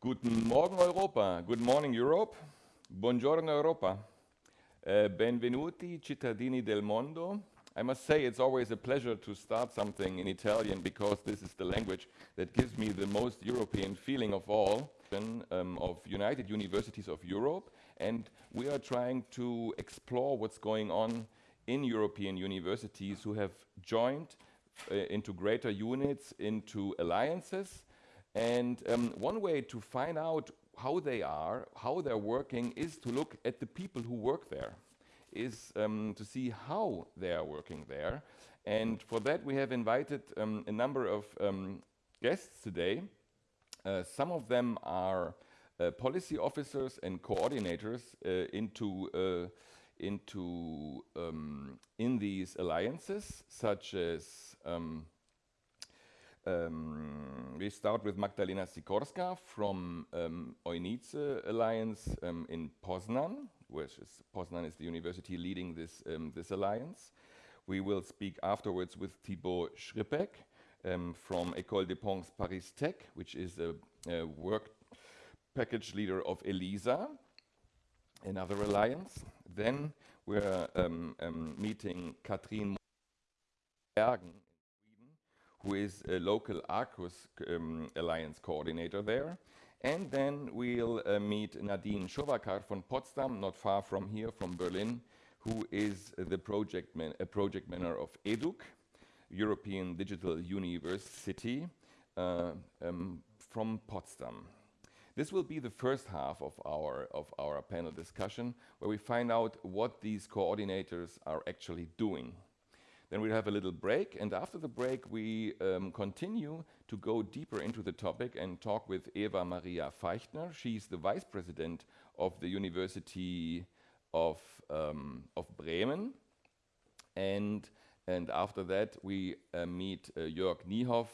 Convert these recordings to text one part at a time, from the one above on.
Guten Morgen Europa, good morning Europe, buongiorno Europa, uh, benvenuti cittadini del mondo. I must say it's always a pleasure to start something in Italian because this is the language that gives me the most European feeling of all, um, of United Universities of Europe. And we are trying to explore what's going on in European universities who have joined uh, into greater units, into alliances, and um, one way to find out how they are, how they're working, is to look at the people who work there, is um, to see how they are working there. And for that, we have invited um, a number of um, guests today. Uh, some of them are uh, policy officers and coordinators uh, into uh, into um, in these alliances, such as um, um, we start with Magdalena Sikorska from um, Ojnice Alliance um, in Poznan, which is Poznan is the university leading this um, this alliance. We will speak afterwards with Thibaut Schripek um, from École des Ponts Paris Tech, which is a, a work package leader of ELISA, another alliance. Then we're um, meeting Katrin Bergen who is a local Arqus um, Alliance coordinator there. And then we'll uh, meet Nadine Schowakar from Potsdam, not far from here, from Berlin, who is the project, man project manager of EDUC, European Digital UniverCity, uh, um, from Potsdam. This will be the first half of our, of our panel discussion, where we find out what these coordinators are actually doing. Then we'll have a little break, and after the break, we um, continue to go deeper into the topic and talk with Eva Maria Feichtner. She's the vice president of the University of, um, of Bremen. And, and after that, we uh, meet uh, Jörg Niehoff,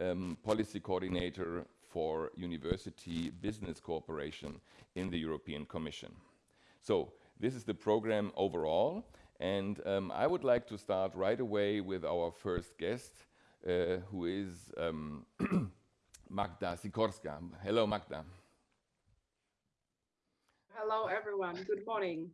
um, policy coordinator for university business cooperation in the European Commission. So this is the program overall. And um, I would like to start right away with our first guest, uh, who is um, Magda Sikorska. Hello, Magda. Hello, everyone. Good morning.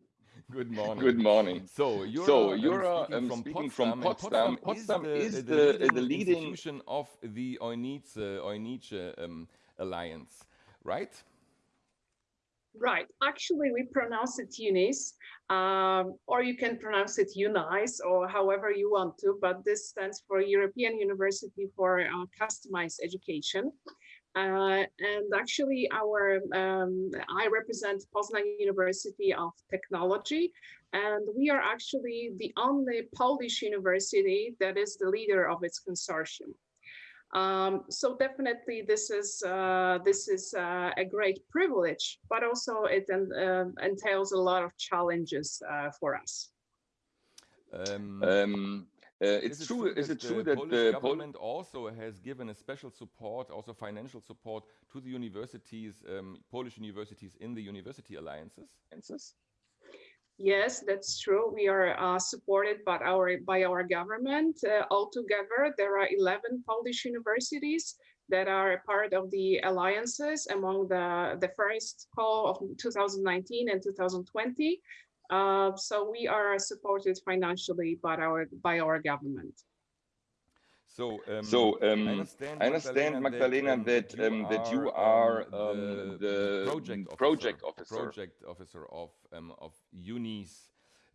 Good morning. Good morning. So you're, so uh, you're um, speaking, from, from Potsdam. Potsdam. Potsdam, is, is, the, the, the, the leading institution of the Ojnice, Ojnice um, Alliance, right? Right. Actually, we pronounce it Unis, um, or you can pronounce it UNICE, or however you want to, but this stands for European University for uh, Customized Education. Uh, and actually, our um, I represent Poznan University of Technology, and we are actually the only Polish university that is the leader of its consortium. Um, so definitely this is uh, this is uh, a great privilege, but also it uh, entails a lot of challenges uh, for us. Um, um, uh, it's true. Is it true that Polish the government also has given a special support, also financial support, to the universities, um, Polish universities in the university alliances? Yes, that's true. We are uh, supported by our by our government. Uh, altogether, there are 11 Polish universities that are a part of the alliances among the, the first call of 2019 and 2020. Uh, so we are supported financially by our by our government. So, um, so um, I understand, I understand Magdalena, that, um, that, you are um, the, the project officer, project officer, project officer of um, of UNICE,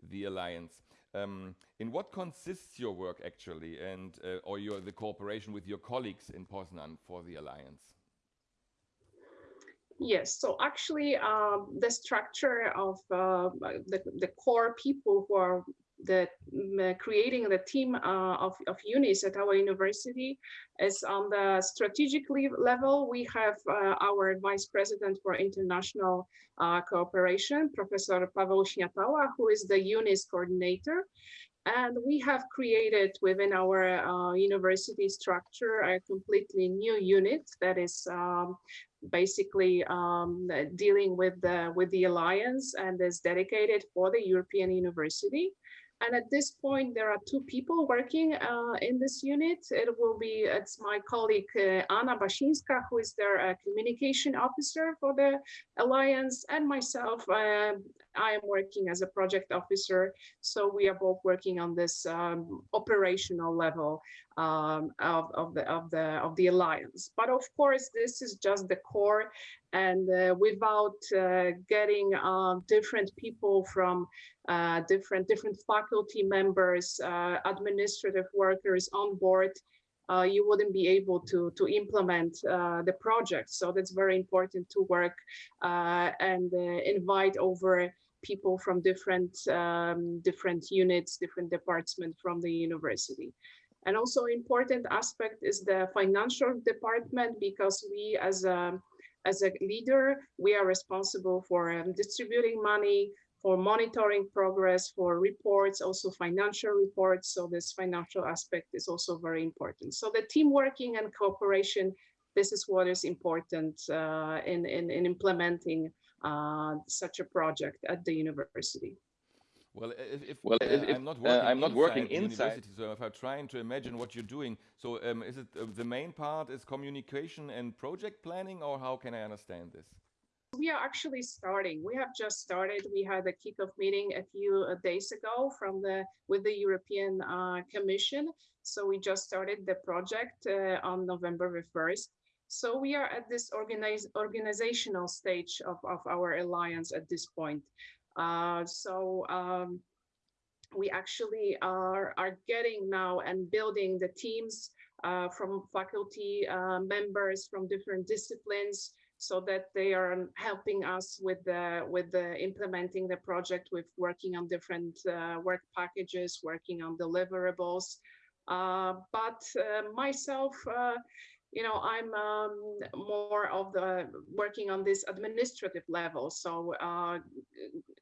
the alliance. Um, in what consists your work actually, and uh, or your the cooperation with your colleagues in Poznan for the alliance? Yes, so actually um, the structure of uh, the, the core people who are the creating the team uh, of, of UNICE at our university is on the strategic level. We have uh, our vice president for international uh, cooperation, Professor Paweł Śniatała, who is the UNICE coordinator. And we have created within our uh, university structure a completely new unit that is um, basically um, dealing with the with the alliance and is dedicated for the European University. And at this point, there are two people working uh, in this unit. It will be, it's my colleague uh, Anna Bashinska, who is their uh, communication officer for the Alliance, and myself. Uh, I am working as a project officer. So we are both working on this um, operational level um, of, of, the, of, the, of the Alliance. But of course, this is just the core and uh, without uh, getting uh, different people from uh, different different faculty members, uh, administrative workers on board, uh, you wouldn't be able to to implement the project. So that's very important to work and invite over people from different um, different units, different departments from the university. And also important aspect is the financial department because we as a as a leader, we are responsible for um, distributing money, for monitoring progress, for reports, also financial reports. So this financial aspect is also very important. So the team working and cooperation, this is what is important uh, in, in, in, implementing such a project at the university. Well, if, if well, uh, if, I'm not uh, working, I'm not inside, working inside. So if I'm trying to imagine what you're doing, so um, is it uh, the main part is communication and project planning, or how can I understand this? We are actually starting. We have just started. We had a kickoff meeting a few uh, days ago from the with the European uh, Commission. So we just started the project uh, on November the 1st. So we are at this organize, organizational stage of, of our alliance at this point. Uh, so um, we actually are, are getting now and building the teams uh, from faculty uh, members from different disciplines so that they are helping us with the with the implementing the project with working on different uh, work packages working on deliverables uh, but uh, myself you know, I'm um, more of the working on this administrative level. So uh,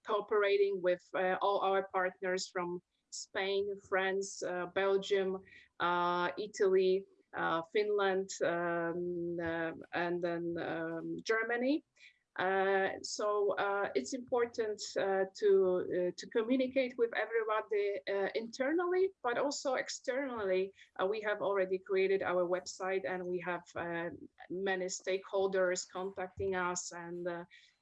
cooperating with uh, all our partners from Spain, France, uh, Belgium, uh, Italy, uh, Finland, um, uh, and then um, Germany. Uh, so uh, it's important uh, to uh, to communicate with everybody uh, internally, but also externally. Uh, we have already created our website, and we have many stakeholders contacting us. And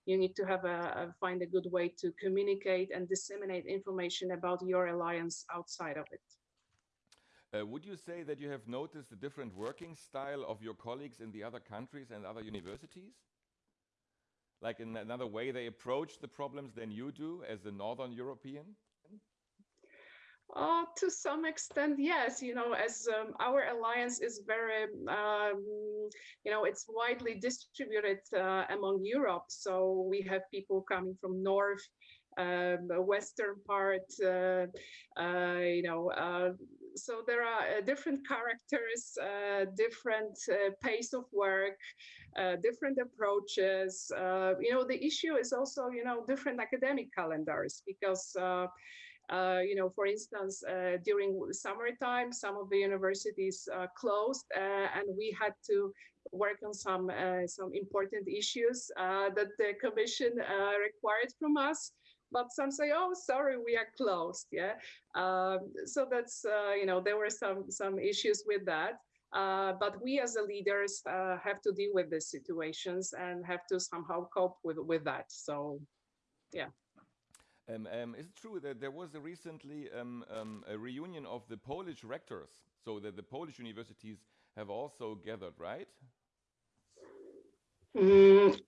you need to have a, a, find a good way to communicate and disseminate information about your alliance outside of it. would you say that you have noticed the different working style of your colleagues in the other countries and other universities? Like in another way they approach the problems than you do as a Northern European? Uh, to some extent, yes. You know, as um, our alliance is very, um, you know, it's widely distributed uh, among Europe. So we have people coming from north, um, western part, uh, uh you know, uh, so there are uh, different characters, uh, different uh, pace of work, uh, different approaches. Uh, you know, the issue is also, you know, different academic calendars because, uh, you know, for instance, during summertime, some of the universities closed and we had to work on some some important issues that the commission required from us but some say, oh, sorry, we are closed. Yeah. Um, so that's, uh, you know, there were some, some issues with that. Uh, but we as the leaders uh, have to deal with these situations and have to somehow cope with, with that. So, yeah. Um, um, is it true that there was a recently um, um a reunion of the Polish rectors, so that the Polish universities have also gathered, right? Mm,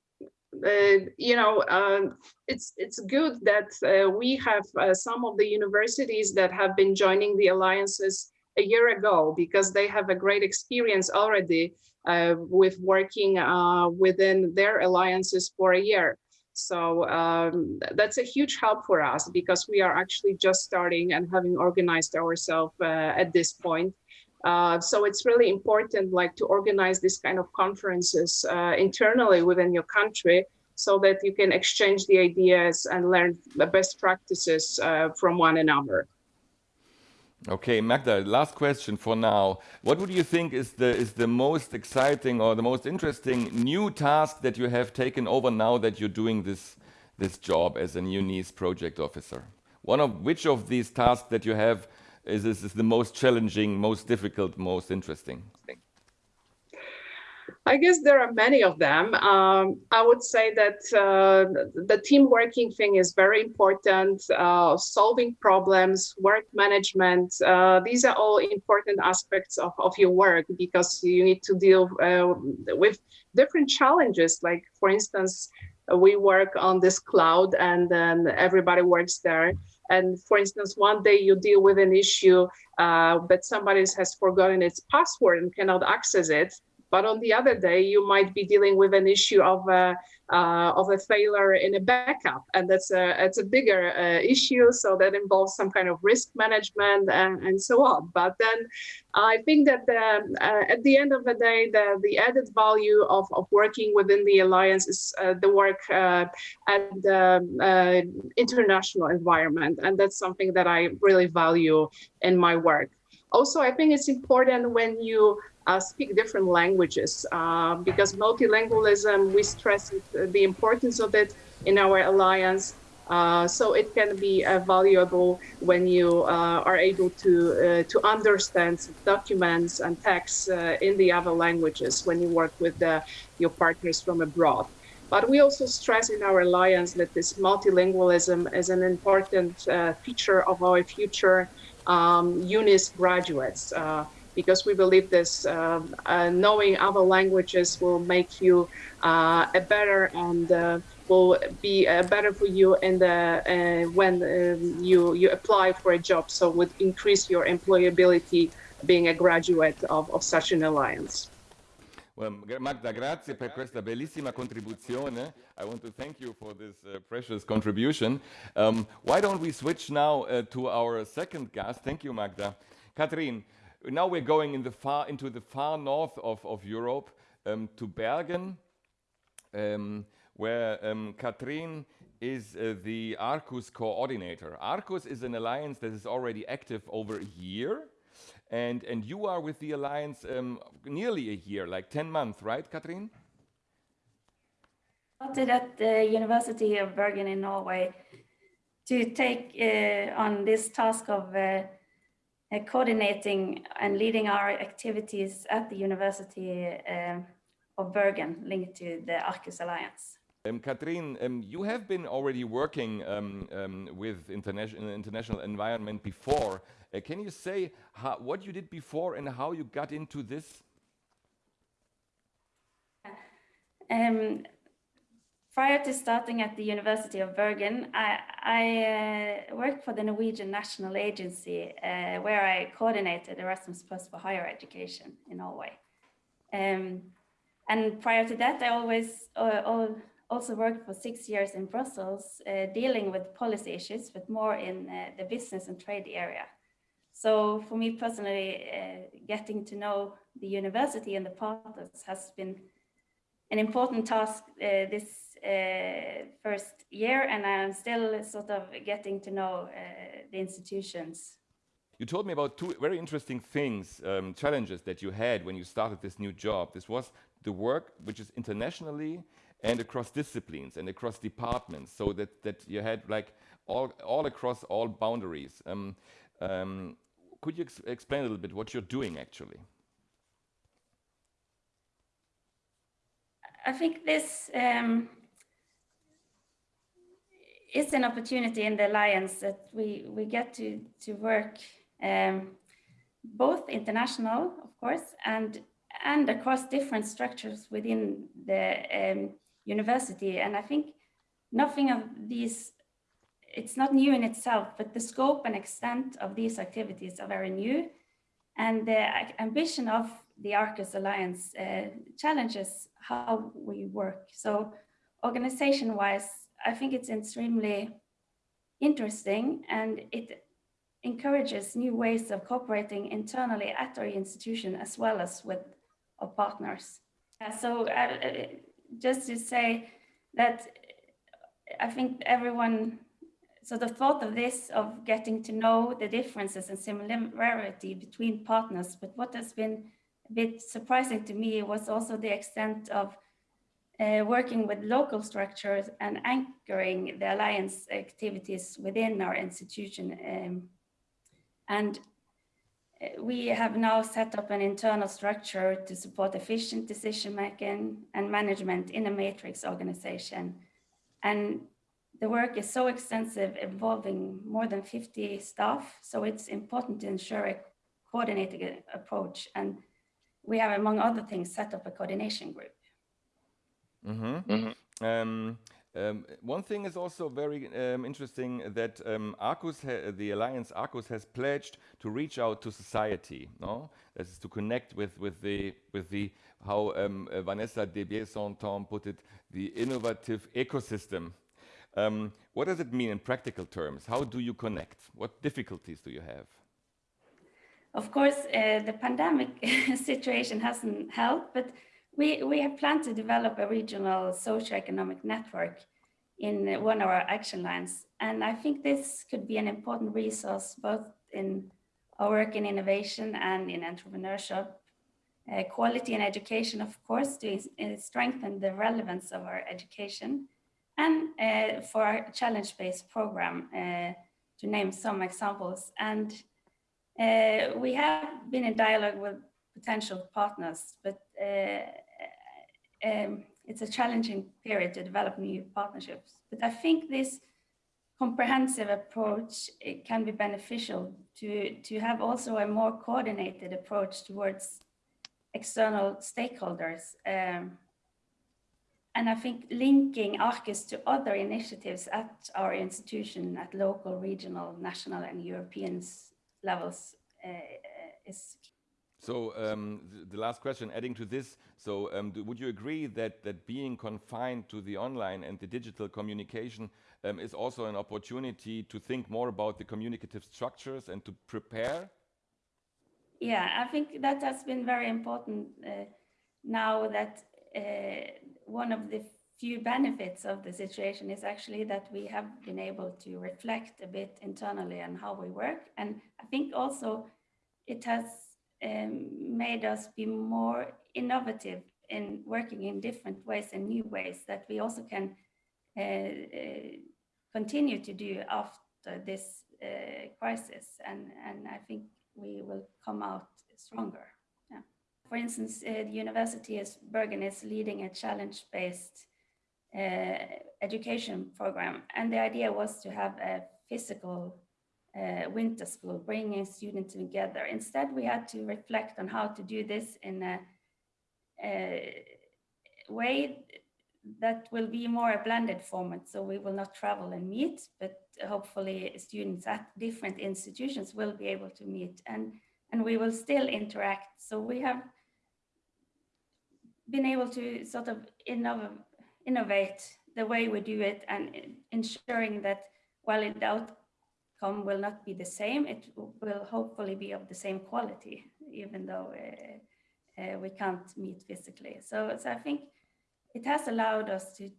you know, uh, it's it's good that uh, we have uh, some of the universities that have been joining the alliances a year ago because they have a great experience already uh, with working uh, within their alliances for a year. So um, that's a huge help for us because we are actually just starting and having organized ourselves at this point. Uh, so it's really important like to organize this kind of conferences uh, internally within your country so that you can exchange the ideas and learn the best practices uh, from one another. Okay, Magda, last question for now. What would you think is the is the most exciting or the most interesting new task that you have taken over now that you're doing this this job as a new NEAS project officer? one of which of these tasks that you have is, is, is the most challenging, most difficult, most interesting? I guess there are many of them. Um, I would say that uh, the team working thing is very important. Uh, solving problems, work management, uh, these are all important aspects of, of your work because you need to deal uh, with different challenges. Like, for instance, we work on this cloud and then everybody works there. And for instance, one day you deal with an issue uh, that somebody has forgotten its password and cannot access it. But on the other day, you might be dealing with an issue of a, uh, of a failure in a backup, and that's a it's a bigger uh, issue. So that involves some kind of risk management and, and so on. But then, I think that the, uh, at the end of the day, the the added value of of working within the alliance is uh, the work uh, at the uh, international environment, and that's something that I really value in my work. Also, I think it's important when you uh, speak different languages uh, because multilingualism, we stress the importance of it in our alliance. Uh, so it can be uh, valuable when you uh, are able to uh, to understand documents and texts in the other languages when you work with your partners from abroad. But we also stress in our alliance that this multilingualism is an important feature of our future um, UNIS graduates because we believe this uh, uh, knowing other languages will make you uh, a better and uh, will be uh, better for you in the uh, when um, you you apply for a job so would increase your employability being a graduate of, of such an alliance. Well, Magda, grazie per questa bellissima contribuzione. I want to thank you for this uh, precious contribution. Um, why don't we switch now uh, to our second guest? Thank you, Magda. Katrin, now we're going in the far, into the far north of, of Europe um, to Bergen, um, where um, Katrin is uh, the Arqus coordinator. Arqus is an alliance that is already active over a year. And, and you are with the alliance um, nearly a year, like 10 months, right, Katrin? Started at the University of Bergen in Norway to take uh, on this task of uh, uh, coordinating and leading our activities at the University uh, of Bergen linked to the Arqus Alliance. Um, Katrin, um, you have been already working um, um with international international environment before. Uh, can you say how, what you did before and how you got into this? Prior to starting at the University of Bergen, I, I uh, worked for the Norwegian National Agency, uh, where I coordinated Erasmus Plus for higher education in Norway. Um, and prior to that, I always uh, also worked for six years in Brussels, uh, dealing with policy issues, but more in uh, the business and trade area. So for me personally, uh, getting to know the university and the partners has been an important task this first year and I'm still sort of getting to know uh, the institutions. You told me about two very interesting things, um, challenges that you had when you started this new job. This was the work which is internationally and across disciplines and across departments so that, that you had like all, all across all boundaries. Um, um, could you ex explain a little bit what you're doing actually? I think this um, it's an opportunity in the alliance that we we get to to work um, both international, of course, and and across different structures within the um, university. And I think nothing of these, it's not new in itself, but the scope and extent of these activities are very new. And the ambition of the Arqus Alliance uh, challenges how we work. So organization-wise, I think it's extremely interesting and it encourages new ways of cooperating internally at our institution as well as with our partners. Uh, so uh, just to say that I think everyone, so the thought of this, of getting to know the differences and similarity between partners, but what has been a bit surprising to me was also the extent of uh, working with local structures and anchoring the alliance activities within our institution. Um, and uh, we have now set up an internal structure to support efficient decision making and management in a matrix organization. And the work is so extensive, involving more than 50 staff. So it's important to ensure a coordinated approach. And we have, among other things, set up a coordination group. Mm -hmm. Mm -hmm. Um, um, one thing is also very um, interesting that um, Arqus, the Alliance Arqus, has pledged to reach out to society. No, that is to connect with with the with the how um, uh, Vanessa de Biesonton put it, the innovative ecosystem. Um, what does it mean in practical terms? How do you connect? What difficulties do you have? Of course, uh, the pandemic situation hasn't helped, but we, we have planned to develop a regional socioeconomic network in one of our action lines. And I think this could be an important resource both in our work in innovation and in entrepreneurship, uh, quality and education, of course, to uh, strengthen the relevance of our education and uh, for our challenge-based program, uh, to name some examples. And uh, we have been in dialogue with potential partners, but um, it's a challenging period to develop new partnerships. But I think this comprehensive approach it can be beneficial to, to have also a more coordinated approach towards external stakeholders. Um, and I think linking Arqus to other initiatives at our institution at local, regional, national and European levels uh, is. So um, the, last question, adding to this, so um, would you agree that, that being confined to the online and the digital communication um, is also an opportunity to think more about the communicative structures and to prepare? Yeah, I think that has been very important uh, now that uh, one of the few benefits of the situation is actually that we have been able to reflect a bit internally on how we work. And I think also it has um, made us be more innovative in working in different ways and new ways that we also can uh, uh, continue to do after this uh, crisis. And, and I think we will come out stronger. Yeah. For instance, uh, the University of Bergen is leading a challenge-based uh, education program. And the idea was to have a physical uh, winter school, bringing students together. Instead, we had to reflect on how to do this in a, a way that will be more a blended format. So we will not travel and meet, but hopefully students at different institutions will be able to meet and, and we will still interact. So we have been able to sort of innov innovate the way we do it and ensuring that while in doubt outcome will not be the same. It will hopefully be of the same quality, even though uh, uh, we can't meet physically. So, so I think it has allowed us to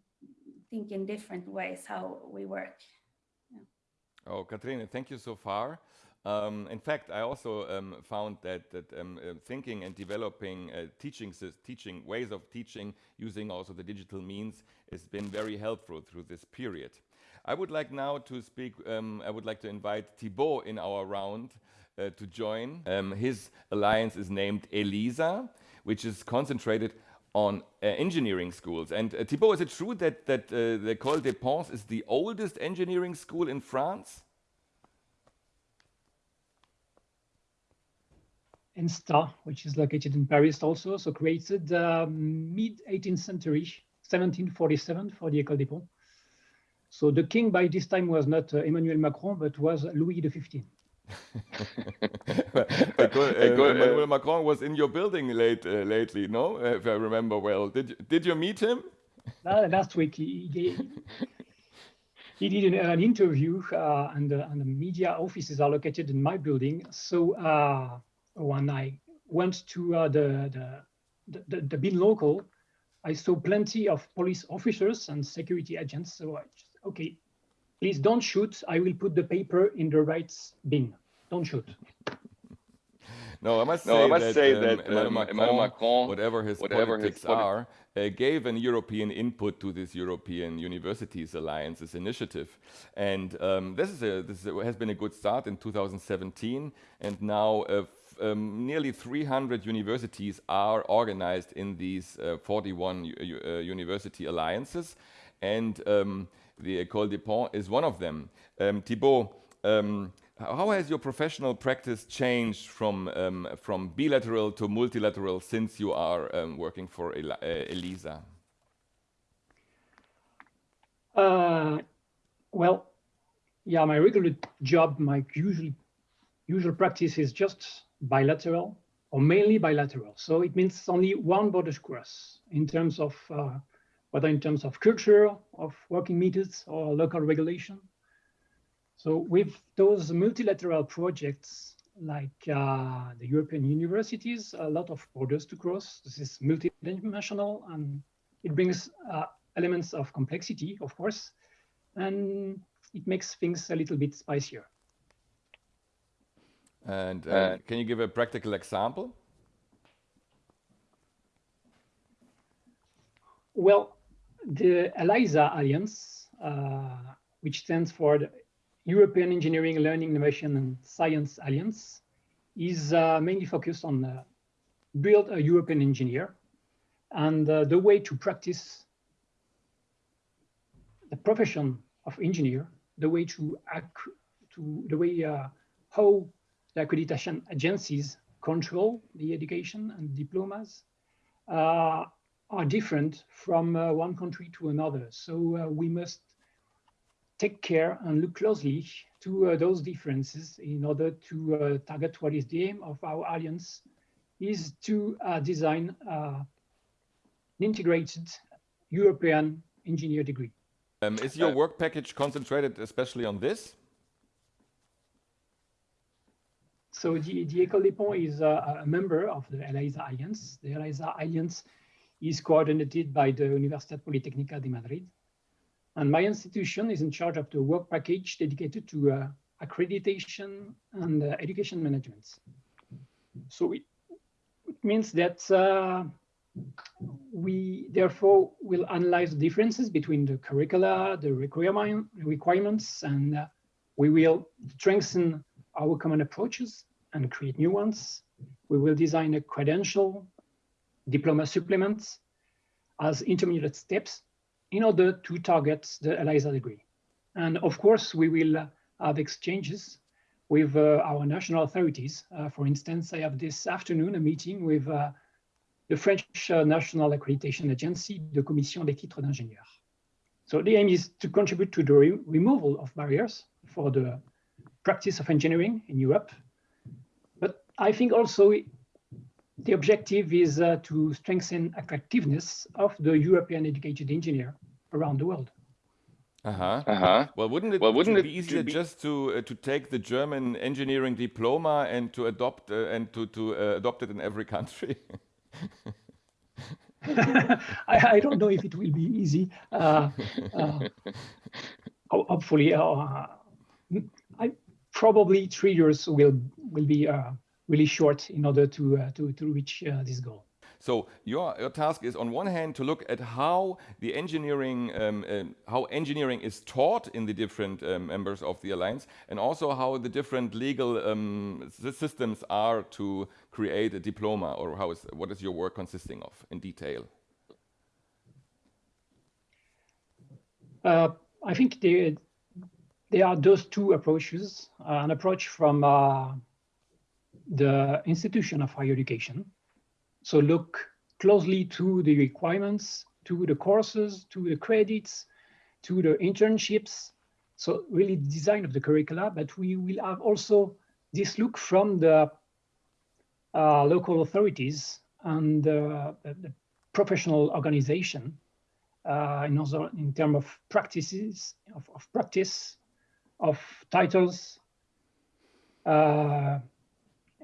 think in different ways how we work. Yeah. Oh, Katrine, thank you so far. Um, in fact, I also um, found that, that um, uh, thinking and developing uh, teaching, teaching ways of teaching using also the digital means has been very helpful through this period. I would like now to speak, um, I would like to invite Thibaut in our round uh, to join. Um, his alliance is named ELISA, which is concentrated on uh, engineering schools. And uh, Thibaut, is it true that, that uh, the École des Ponts is the oldest engineering school in France? ENSTA, which is located in Paris also, so created um, mid 18th century, 1747 for the École des Ponts. So the king by this time was not uh, Emmanuel Macron, but was Louis XV. but, uh, Emmanuel Macron was in your building late uh, lately, no? If I remember well, did you, did you meet him? last week, he, he, he did an, an interview, uh, and, and, the media offices are located in my building. So uh, when I went to uh, the, the, the the bin local, I saw plenty of police officers and security agents. So I just okay, please don't shoot. I will put the paper in the right bin. Don't shoot. no, I must no, say I must that, say um, that Emmanuel um, Macron, Emmanuel Macron, whatever his whatever politics his poli- are, uh, gave an European input to this European Universities Alliance's initiative, and um, this is a this has been a good start in 2017, and now. Uh, f- um, nearly 300 universities are organized in these uh, 41 u- u- uh, university alliances, and um, the École des Ponts is one of them. Um, Thibaut, um, how has your professional practice changed from um, from bilateral to multilateral since you are um, working for Eli- uh, ELISA? Uh, well, yeah, my regular job, my usual usual practice is just bilateral or mainly bilateral. So it means only one border cross in terms of uh, whether in terms of culture, of working methods, or local regulation. So with those multilateral projects like uh, the European universities, a lot of borders to cross. This is multidimensional and it brings uh, elements of complexity, of course, and it makes things a little bit spicier. And uh, Uh, can you give a practical example? Well, the ELISA Alliance, uh, which stands for the European Engineering, Learning, Innovation and Science Alliance, is uh, mainly focused on uh, build a European engineer. And uh, the way to practice the profession of engineer, the way to ac- to the way uh, how the accreditation agencies control the education and diplomas uh, are different from uh, one country to another. So uh, we must take care and look closely to uh, those differences in order to uh, target what is the aim of our alliance is to uh, design uh, an integrated European engineer degree. Um, is your Uh, work package concentrated especially on this? So the, the École des Ponts is a, a member of the ELISA Alliance. The ELISA Alliance is coordinated by the Universidad Politécnica de Madrid. And my institution is in charge of the work package dedicated to uh, accreditation and uh, education management. So it, it means that uh, we therefore will analyze the differences between the curricula, the requirement, requirements, and uh, we will strengthen our common approaches and create new ones. We will design a credential diploma supplements as intermediate steps in order to target the ELISA degree. And of course, we will have exchanges with uh, our national authorities. Uh, for instance, I have this afternoon a meeting with uh, the French National Accreditation Agency, the Commission des titres d'ingénieur. So the aim is to contribute to the re- removal of barriers for the practice of engineering in Europe. But I think also the objective is uh, to strengthen attractiveness of the European educated engineer around the world. Uh-huh. Uh-huh. Well, wouldn't it, Well, wouldn't it be to easier be- just to uh, to take the German engineering diploma and to adopt uh, and to to uh, adopt it in every country? I, I don't know if it will be easy. Uh, uh, hopefully, uh, I probably three years will will be uh, really short in order to uh, to to reach uh, this goal. So your, your task is on one hand to look at how the engineering, um, um, how engineering is taught in the different um, members of the alliance, and also how the different legal um, systems are to create a diploma, or how is what is your work consisting of in detail? Uh, I think there, there are those two approaches. Uh, an approach from uh, the institution of higher education. So look closely to the requirements, to the courses, to the credits, to the internships. So really design of the curricula, but we will have also this look from the uh, local authorities and uh, the, professional organization uh, in, also in terms of practices, of, of practice, of titles. Uh,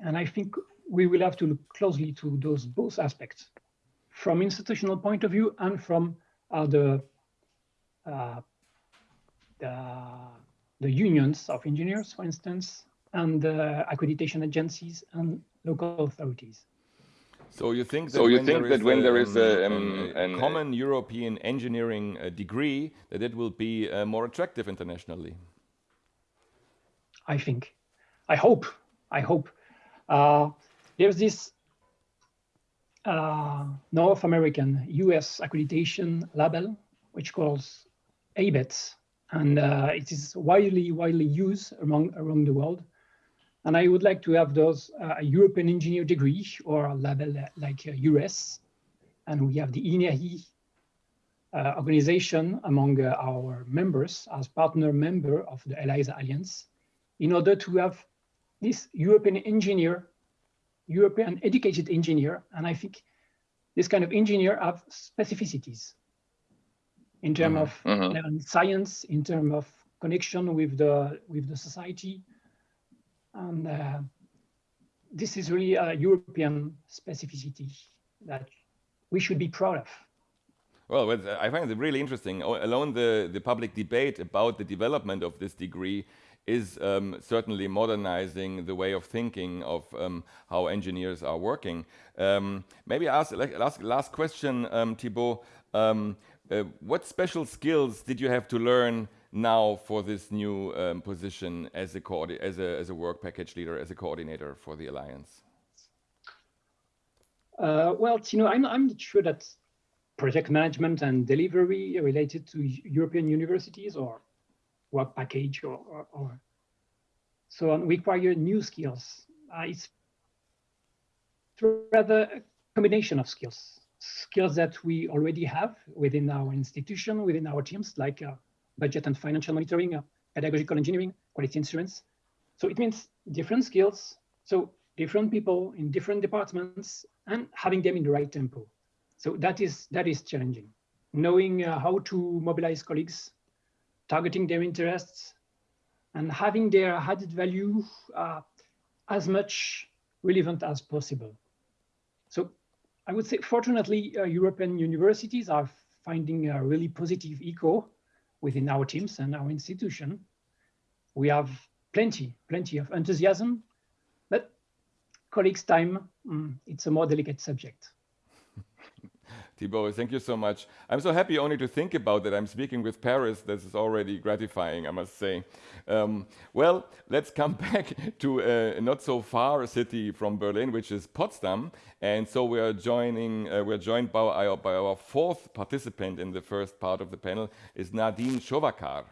and I think we will have to look closely to those both aspects from institutional point of view and from uh, the, uh, the, the unions of engineers, for instance, and uh, accreditation agencies and local authorities. So you think that so you when think there that is when there is a, um, um, a an- common European engineering uh, degree, that it will be uh, more attractive internationally? I think. I hope. I hope. Uh, there's this uh, North American US accreditation label, which calls ABET, and uh, it is widely, widely used among around the world. And I would like to have those uh, a European engineer degree or a label like uh, US. And we have the INERI uh, organization among uh, our members as partner member of the ELISA Alliance in order to have this European engineer, European educated engineer, and I think this kind of engineer have specificities in terms of Mhm. um, science, in terms of connection with the with the society, and uh, this is really a European specificity that we should be proud of. Well, I find it really interesting. Alone the, the public debate about the development of this degree is um, certainly modernizing the way of thinking of um, how engineers are working. Um, maybe ask like, last last question, um, Thibaut. Um, uh, what special skills did you have to learn now for this new um, position as a, as a as a work package leader, as a coordinator for the alliance? Uh, well, you know, I'm, I'm sure that project management and delivery related to European universities or work package or, or, or so on require new skills. Uh, it's rather a combination of skills, skills that we already have within our institution, within our teams, like uh, budget and financial monitoring, uh, pedagogical engineering, quality assurance. So it means different skills. So different people in different departments and having them in the right tempo. So that is that is challenging. Knowing uh, how to mobilize colleagues, targeting their interests, and having their added value uh, as much relevant as possible. So I would say, fortunately, uh, European universities are finding a really positive echo within our teams and our institution. We have plenty, plenty of enthusiasm, but colleagues' time, mm, it's a more delicate subject. Thibaut, thank you so much. I'm so happy only to think about that. I'm speaking with Paris. This is already gratifying, I must say. Um, well, let's come back to a not so far city from Berlin, which is Potsdam. And so we are joining. Uh, we're joined by our, by our fourth participant in the first part of the panel is Nadine Shovakar.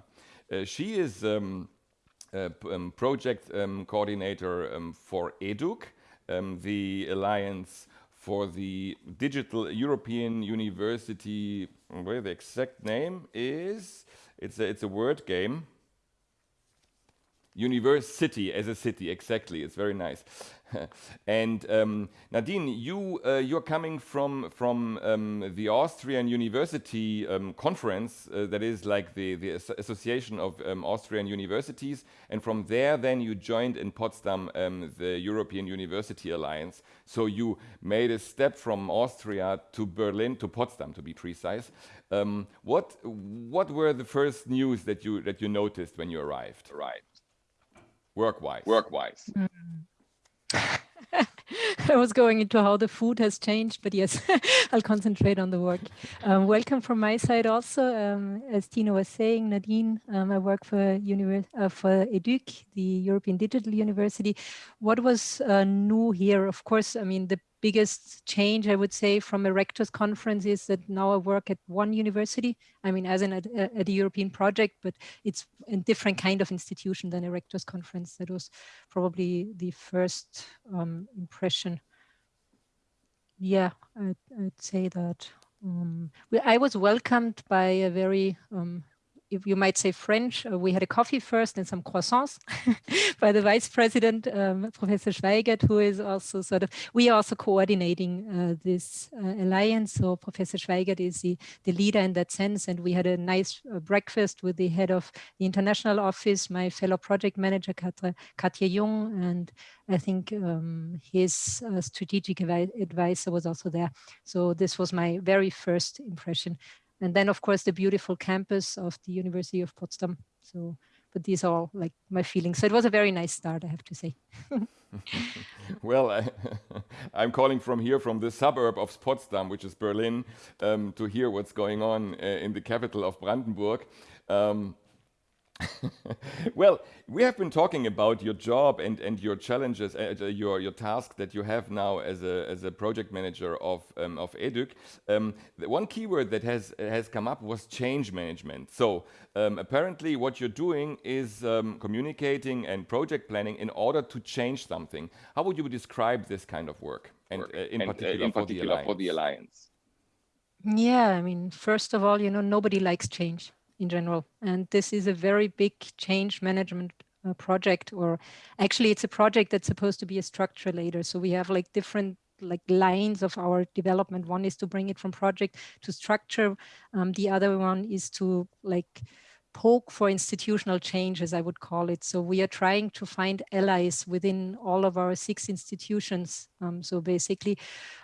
Uh, she is um, um, project um, coordinator um, for EDUC, um, the alliance for the digital European University. Where the exact name is? It's a, it's a word game. University as a city, exactly. It's very nice. and um, Nadine, you uh, you're coming from from um, the Austrian University um, Conference, uh, that is like the the As- Association of um, Austrian Universities, and from there then you joined in Potsdam um, the European University Alliance. So you made a step from Austria to Berlin to Potsdam, to be precise. Um, what what were the first news that you that you noticed when you arrived? Right. Work-wise. Work-wise. I was going into how the food has changed, but yes, I'll concentrate on the work. Um, welcome from my side also. Um, as Tino was saying, Nadine, um, I work for, univers- uh, for EDUC, the European Digital UniverCity. What was uh, new here? Of course, I mean, the biggest change I would say from a rector's conference is that now I work at one university. I mean, as in at, at a European project, but it's a different kind of institution than a rector's conference. That was probably the first um, impression. Yeah, I'd, I'd say that. Um, I was welcomed by a very um, if you might say French, uh, we had a coffee first and some croissants by the vice president, um, Professor Schweigert, who is also sort of, we are also coordinating uh, this uh, alliance. So Professor Schweigert is the, the leader in that sense. And we had a nice uh, breakfast with the head of the international office, my fellow project manager, Katja, Katja Jung, and I think um, his uh, strategic advisor was also there. So this was my very first impression and then of course the beautiful campus of the University of Potsdam. So but these are all like my feelings. So it was a very nice start, I have to say. well, I, am calling from here, from the suburb of Potsdam, which is Berlin, um, to hear what's going on uh, in the capital of Brandenburg. Um, well, we have been talking about your job and, and your challenges, uh, uh, your, your task that you have now as a, as a project manager of, um, of EDUC. Um, the one keyword that has, has come up was change management. So um, apparently what you're doing is um, communicating and project planning in order to change something. How would you describe this kind of work? And, uh, in, and particular, uh, in for, particular the for the Alliance? Yeah, I mean, first of all, you know, nobody likes change in general. And this is a very big change management uh, project, or actually it's a project that's supposed to be a structure later. So we have like different like lines of our development. One is to bring it from project to structure. Um, the other one is to like poke for institutional change, as I would call it. So we are trying to find allies within all of our six institutions. Um, so basically,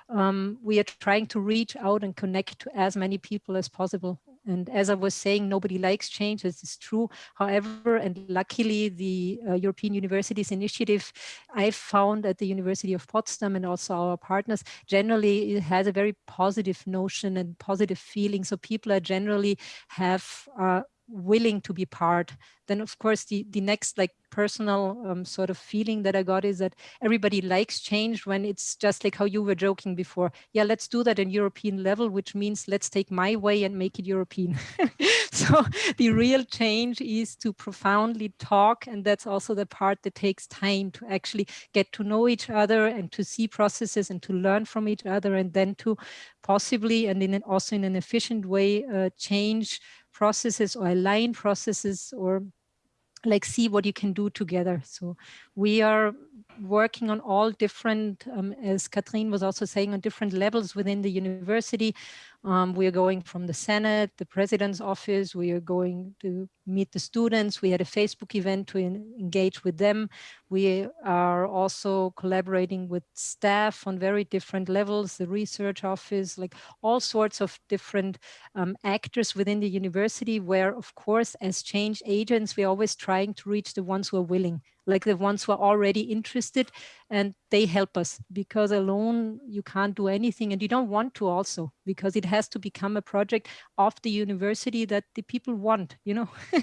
um, we are trying to reach out and connect to as many people as possible. And as I was saying, nobody likes change, this is true. However, and luckily the uh, European Universities Initiative, I found at the University of Potsdam and also our partners, generally it has a very positive notion and positive feeling. So people are generally have uh, willing to be part then of course the the next like personal um, sort of feeling that i got is that everybody likes change when it's just like how you were joking before. Yeah let's do that in european level which means let's take my way and make it european. So the real change is to profoundly talk and that's also the part that takes time to actually get to know each other and to see processes and to learn from each other and then to possibly and in an, also in an efficient way uh, change processes or align processes or like see what you can do together. So we are working on all different, um, as Katrin was also saying, on different levels within the university. Um, we are going from the Senate, the President's office, we are going to meet the students. We had a Facebook event to engage with them. We are also collaborating with staff on very different levels, the research office, like all sorts of different um, actors within the university where, of course, as change agents, we're always trying to reach the ones who are willing like the ones who are already interested and they help us. Because alone you can't do anything and you don't want to also because it has to become a project of the university that the people want you know?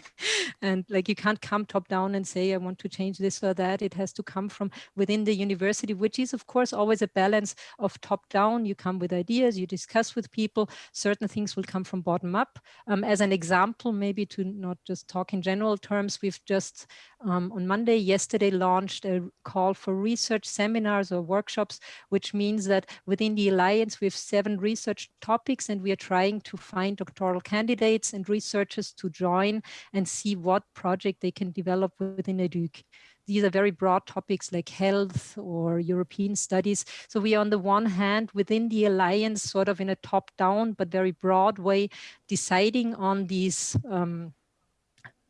And like you can't come top down and say i want to change this or that. It has to come from within the university which is of course always a balance of top down. You come with ideas you discuss with people. Certain things will come from bottom up. Um, as an example maybe to not just talk in general terms we've just um, on monday yesterday launched a call for research seminars or workshops, which means that within the Alliance, we have seven research topics and we are trying to find doctoral candidates and researchers to join and see what project they can develop within EDUC these are very broad topics like health or European studies. So we are on the one hand within the alliance sort of in a top down but very broad way deciding on these um,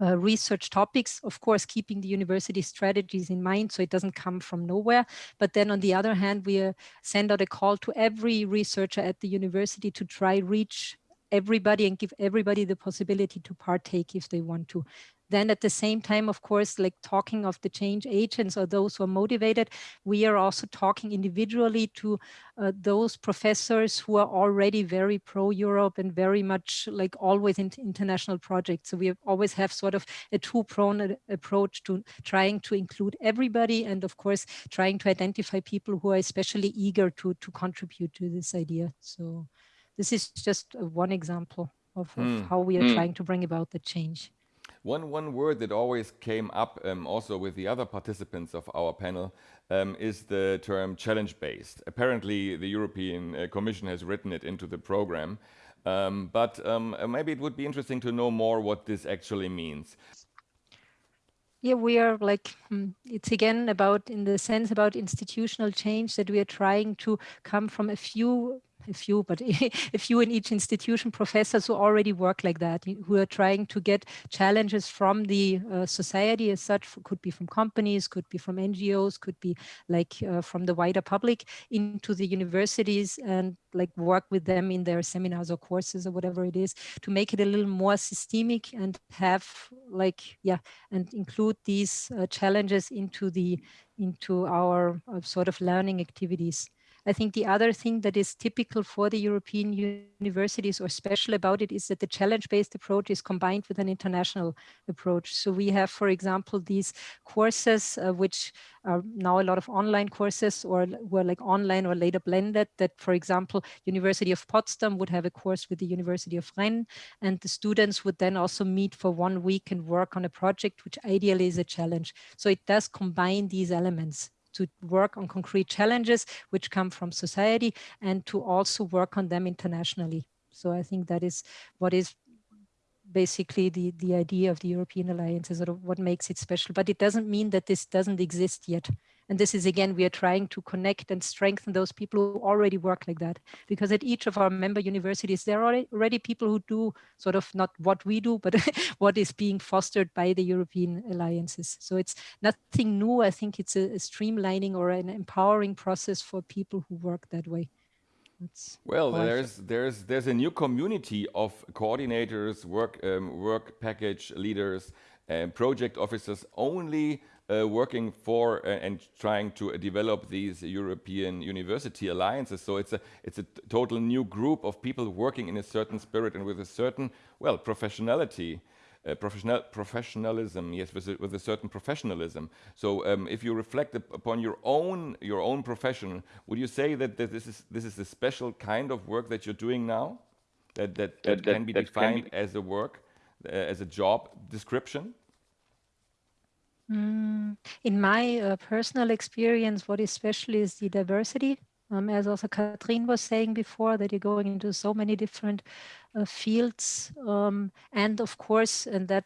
uh, research topics, of course, keeping the university strategies in mind so it doesn't come from nowhere. But then on the other hand, we uh, send out a call to every researcher at the university to try reach everybody and give everybody the possibility to partake if they want to. Then at the same time, of course, like talking of the change agents or those who are motivated, we are also talking individually to uh, those professors who are already very pro-Europe and very much like always in international projects. So we always have sort of a two-pronged approach to trying to include everybody and of course trying to identify people who are especially eager to, to contribute to this idea. So this is just one example of, of mm. how we are mm. trying to bring about the change. One, one word that always came up um, also with the other participants of our panel um, is the term challenge-based. Apparently, the European uh, Commission has written it into the program, um, but um, uh, maybe it would be interesting to know more what this actually means. Yeah, we are like, hmm, it's again about, in the sense about institutional change that we are trying to come from a few a few, but a few in each institution, professors who already work like that, who are trying to get challenges from the uh, society as such, could be from companies, could be from NGOs, could be like uh, from the wider public into the universities and like work with them in their seminars or courses or whatever it is to make it a little more systemic and have like, yeah, and include these uh, challenges into the into our uh, sort of learning activities. I think the other thing that is typical for the European universities or special about it is that the challenge-based approach is combined with an international approach. So we have, for example, these courses, uh, which are now a lot of online courses or were like online or later blended that, for example, University of Potsdam would have a course with the University of Rennes and the students would then also meet for one week and work on a project, which ideally is a challenge. So it does combine these elements to work on concrete challenges which come from society and to also work on them internationally. So I think that is what is basically the, the idea of the European Alliance is sort of what makes it special. But it doesn't mean that this doesn't exist yet. And this is again, we are trying to connect and strengthen those people who already work like that. Because at each of our member universities, there are already people who do sort of not what we do, but what is being fostered by the European alliances. So it's nothing new. I think it's a, a streamlining or an empowering process for people who work that way. That's well, there's there's there's a new community of coordinators, work um, work package leaders, and project officers only uh, working for uh, and trying to develop these European university alliances. So it's a it's a total new group of people working in a certain spirit and with a certain well professionality. Uh, professional professionalism, yes, with a, with a certain professionalism. So, um, if you reflect upon your own your own profession, would you say that, that this is this is a special kind of work that you're doing now, that that, that, that can be defined can be as a work, uh, as a job description? Mm, in my uh, personal experience, what is special is the diversity. Um, as also Katrin was saying before, that you're going into so many different uh, fields. Um, and of course, and that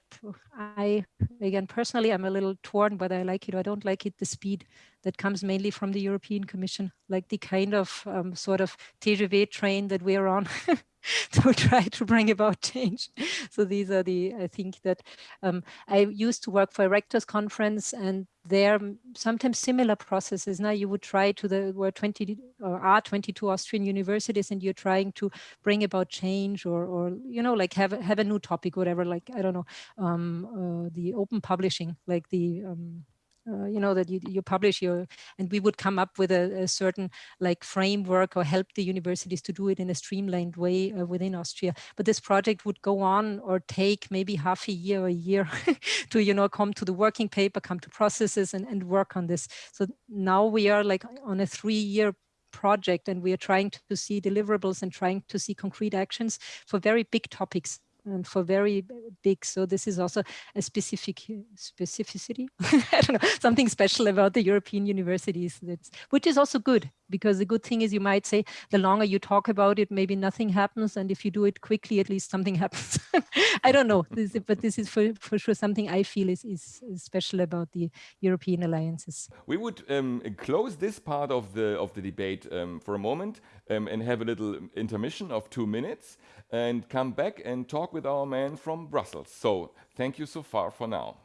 I, again, personally, I'm a little torn whether I like it or I don't like it, the speed that comes mainly from the European Commission, like the kind of um, sort of TGV train that we're on. to try to bring about change. So these are the, I think that um, I used to work for a rectors conference and there sometimes similar processes. Now you would try to the, were 20 or are 22 Austrian universities and you're trying to bring about change or, or you know, like have, have a new topic, whatever, like, I don't know, um, uh, the open publishing, like the, um, uh, you know, that you, you publish your, and we would come up with a, a, certain like framework or help the universities to do it in a streamlined way uh, within Austria. But this project would go on or take maybe half a year or a year to, you know, come to the working paper, come to processes and, and work on this. So now we are like on a three year project and we are trying to see deliverables and trying to see concrete actions for very big topics and for very big. So this is also a specific specificity. I don't know, something special about the European universities, that's, which is also good because the good thing is you might say the longer you talk about it, maybe nothing happens. And if you do it quickly, at least something happens. I don't know, this, but this is for, for sure something I feel is, is, is special about the European alliances. We would um, close this part of the, of the debate um, for a moment um, and have a little intermission of two minutes and come back and talk with our man from Brussels. So thank you so far for now.